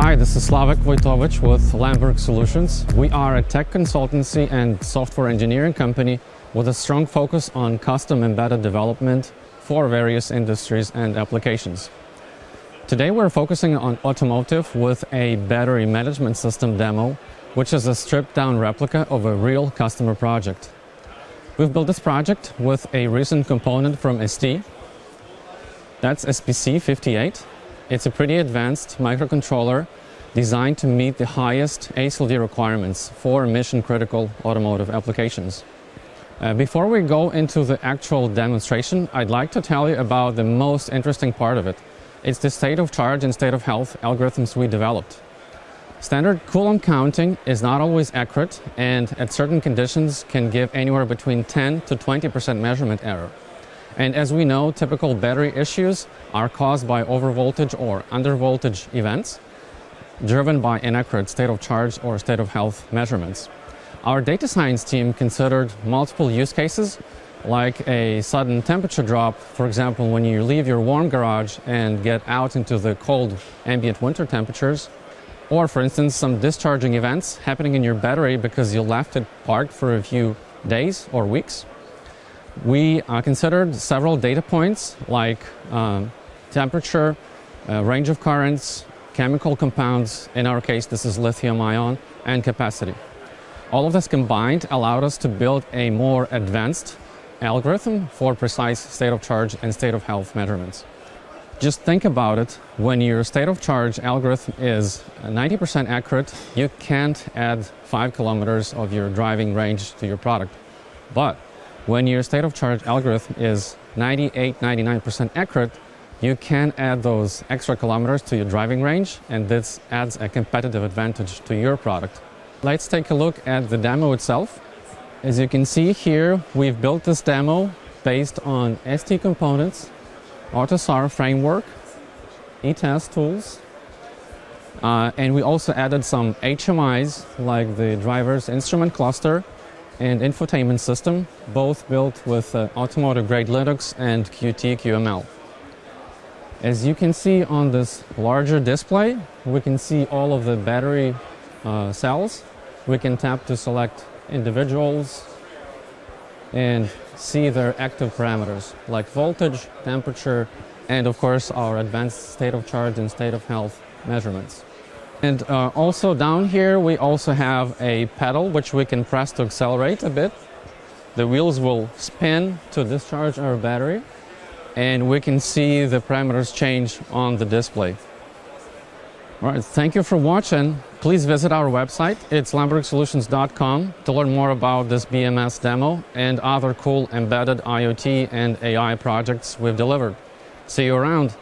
Hi, this is Slavek Wojtowicz with Lemberg Solutions. We are a tech consultancy and software engineering company with a strong focus on custom embedded development for various industries and applications. Today we're focusing on automotive with a battery management system demo, which is a stripped down replica of a real customer project. We've built this project with a recent component from ST. That's SPC58. It's a pretty advanced microcontroller designed to meet the highest ASIL-D requirements for mission-critical automotive applications. Uh, before we go into the actual demonstration, I'd like to tell you about the most interesting part of it. It's the state of charge and state of health algorithms we developed. Standard Coulomb counting is not always accurate and at certain conditions can give anywhere between 10 to 20% measurement error. And as we know, typical battery issues are caused by overvoltage or undervoltage events driven by inaccurate state of charge or state of health measurements. Our data science team considered multiple use cases like a sudden temperature drop, for example, when you leave your warm garage and get out into the cold ambient winter temperatures, or for instance, some discharging events happening in your battery because you left it parked for a few days or weeks. We uh, considered several data points like um, temperature, uh, range of currents, chemical compounds, in our case this is lithium ion, and capacity. All of this combined allowed us to build a more advanced algorithm for precise state of charge and state of health measurements. Just think about it, when your state of charge algorithm is 90% accurate, you can't add 5 kilometers of your driving range to your product. But when your state of charge algorithm is 98, 99% accurate, you can add those extra kilometers to your driving range and this adds a competitive advantage to your product. Let's take a look at the demo itself. As you can see here, we've built this demo based on ST components AUTOSAR framework, ETAS tools, uh, and we also added some HMIs like the driver's instrument cluster and infotainment system, both built with uh, automotive-grade Linux and Qt QML. As you can see on this larger display, we can see all of the battery uh, cells. We can tap to select individuals and see their active parameters like voltage, temperature, and of course our advanced state of charge and state of health measurements. And uh, also down here we also have a pedal which we can press to accelerate a bit. The wheels will spin to discharge our battery and we can see the parameters change on the display. All right, thank you for watching. Please visit our website. It's lembergsolutions.com to learn more about this BMS demo and other cool embedded IoT and AI projects we've delivered. See you around.